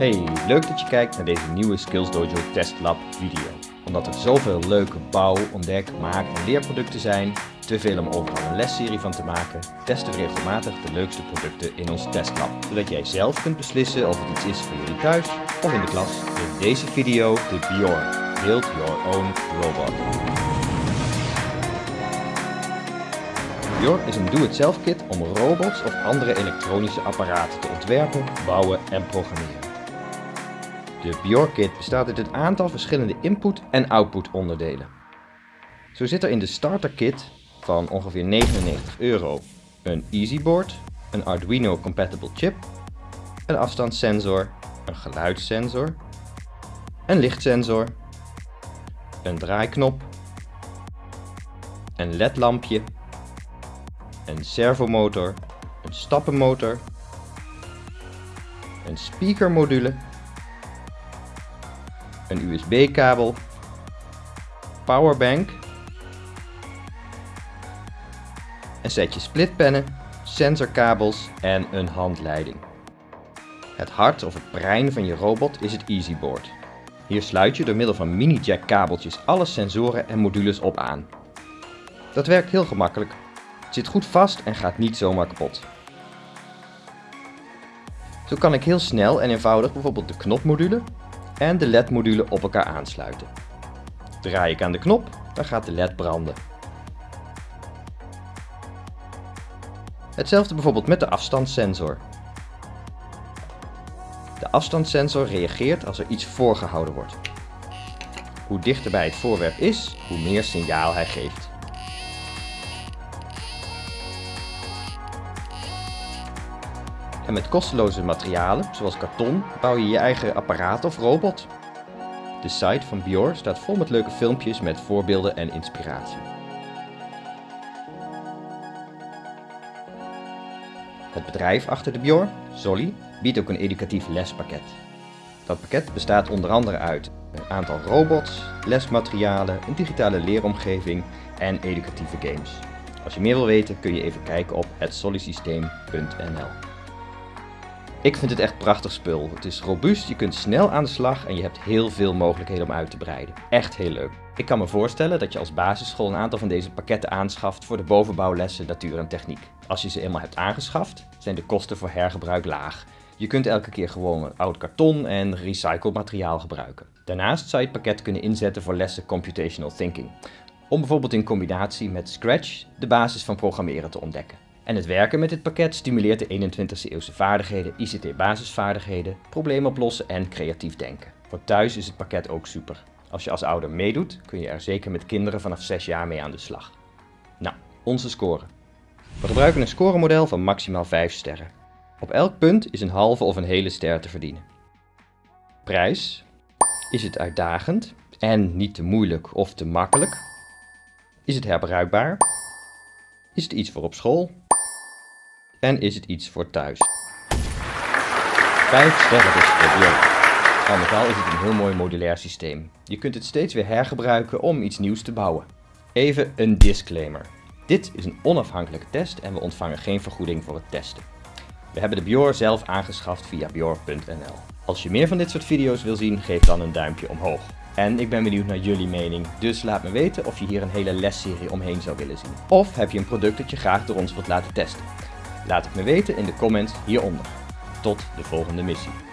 Hey, leuk dat je kijkt naar deze nieuwe Skills Dojo Test Lab video. Omdat er zoveel leuke bouw, ontdek, maak en leerproducten zijn, te veel om overal een lesserie van te maken, testen we regelmatig de leukste producten in ons testlab. Zodat jij zelf kunt beslissen of het iets is voor jullie thuis of in de klas. In deze video de Bjorn, Build Your Own Robot. Bjorn is een doe-het-zelf kit om robots of andere elektronische apparaten te ontwerpen, bouwen en programmeren. De Bjork Kit bestaat uit een aantal verschillende input- en output onderdelen. Zo zit er in de starter kit van ongeveer 99 euro een EasyBoard, een Arduino compatible chip, een afstandssensor, een geluidssensor, een lichtsensor, een draaiknop, een ledlampje, een servomotor, een stappenmotor, een speakermodule een USB-kabel, powerbank, een setje splitpennen, sensorkabels en een handleiding. Het hart of het brein van je robot is het EasyBoard. Hier sluit je door middel van mini-jack kabeltjes alle sensoren en modules op aan. Dat werkt heel gemakkelijk. Het zit goed vast en gaat niet zomaar kapot. Zo kan ik heel snel en eenvoudig bijvoorbeeld de knopmodule en de LED-module op elkaar aansluiten. Draai ik aan de knop, dan gaat de LED branden. Hetzelfde bijvoorbeeld met de afstandssensor. De afstandssensor reageert als er iets voorgehouden wordt. Hoe dichter bij het voorwerp is, hoe meer signaal hij geeft. En met kosteloze materialen, zoals karton, bouw je je eigen apparaat of robot. De site van Bior staat vol met leuke filmpjes met voorbeelden en inspiratie. Het bedrijf achter de Bior, Solly, biedt ook een educatief lespakket. Dat pakket bestaat onder andere uit een aantal robots, lesmaterialen, een digitale leeromgeving en educatieve games. Als je meer wil weten kun je even kijken op hetsollysysteem.nl. Ik vind het echt prachtig spul. Het is robuust, je kunt snel aan de slag en je hebt heel veel mogelijkheden om uit te breiden. Echt heel leuk. Ik kan me voorstellen dat je als basisschool een aantal van deze pakketten aanschaft voor de bovenbouwlessen natuur en techniek. Als je ze eenmaal hebt aangeschaft, zijn de kosten voor hergebruik laag. Je kunt elke keer gewoon oud karton en recycled materiaal gebruiken. Daarnaast zou je het pakket kunnen inzetten voor lessen computational thinking. Om bijvoorbeeld in combinatie met Scratch de basis van programmeren te ontdekken. En het werken met dit pakket stimuleert de 21ste eeuwse vaardigheden, ICT-basisvaardigheden, probleem oplossen en creatief denken. Voor thuis is het pakket ook super. Als je als ouder meedoet, kun je er zeker met kinderen vanaf 6 jaar mee aan de slag. Nou, onze score. We gebruiken een scoremodel van maximaal 5 sterren. Op elk punt is een halve of een hele ster te verdienen. Prijs. Is het uitdagend en niet te moeilijk of te makkelijk? Is het herbruikbaar? Is het iets voor op school? En is het iets voor thuis? 5 sterren voor Björk. Al met al is het een heel mooi modulair systeem. Je kunt het steeds weer hergebruiken om iets nieuws te bouwen. Even een disclaimer. Dit is een onafhankelijke test en we ontvangen geen vergoeding voor het testen. We hebben de Bjor zelf aangeschaft via bjor.nl. Als je meer van dit soort video's wil zien, geef dan een duimpje omhoog. En ik ben benieuwd naar jullie mening, dus laat me weten of je hier een hele lesserie omheen zou willen zien. Of heb je een product dat je graag door ons wilt laten testen. Laat het me weten in de comments hieronder. Tot de volgende missie.